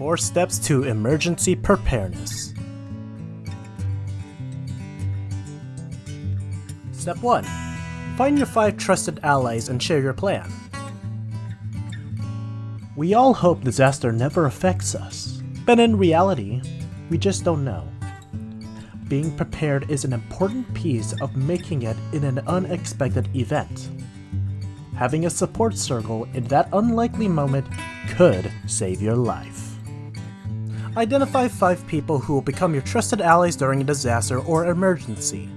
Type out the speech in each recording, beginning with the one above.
Four steps to emergency preparedness. Step 1. Find your five trusted allies and share your plan. We all hope disaster never affects us, but in reality, we just don't know. Being prepared is an important piece of making it in an unexpected event. Having a support circle in that unlikely moment could save your life. Identify 5 people who will become your trusted allies during a disaster or emergency.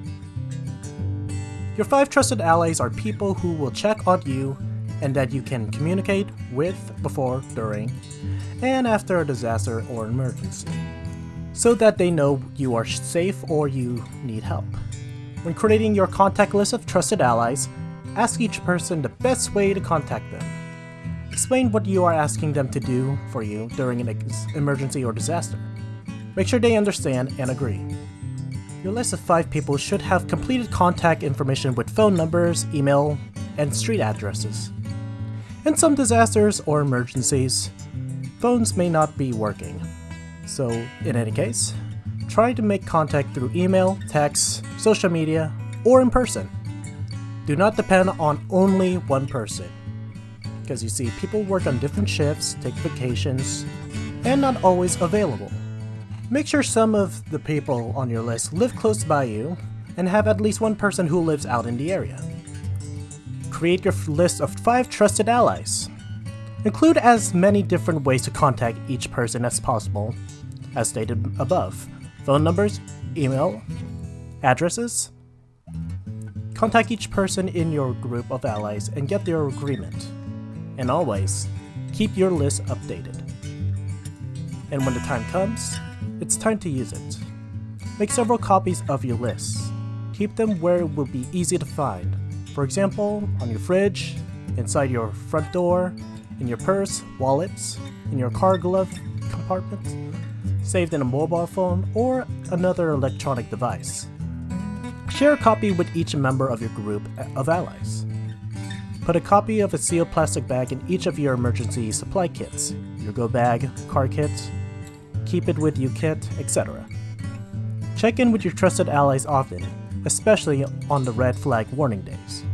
Your 5 trusted allies are people who will check on you and that you can communicate with before, during, and after a disaster or emergency, so that they know you are safe or you need help. When creating your contact list of trusted allies, ask each person the best way to contact them. Explain what you are asking them to do for you during an emergency or disaster. Make sure they understand and agree. Your list of 5 people should have completed contact information with phone numbers, email, and street addresses. In some disasters or emergencies, phones may not be working. So, in any case, try to make contact through email, text, social media, or in person. Do not depend on only one person because you see, people work on different shifts, take vacations, and not always available. Make sure some of the people on your list live close by you, and have at least one person who lives out in the area. Create your list of 5 trusted allies. Include as many different ways to contact each person as possible, as stated above. Phone numbers, email, addresses. Contact each person in your group of allies and get their agreement. And always, keep your list updated. And when the time comes, it's time to use it. Make several copies of your lists. Keep them where it will be easy to find. For example, on your fridge, inside your front door, in your purse, wallets, in your car glove compartment, saved in a mobile phone, or another electronic device. Share a copy with each member of your group of allies. Put a copy of a sealed plastic bag in each of your emergency supply kits, your go bag, car kit, keep it with you kit, etc. Check in with your trusted allies often, especially on the red flag warning days.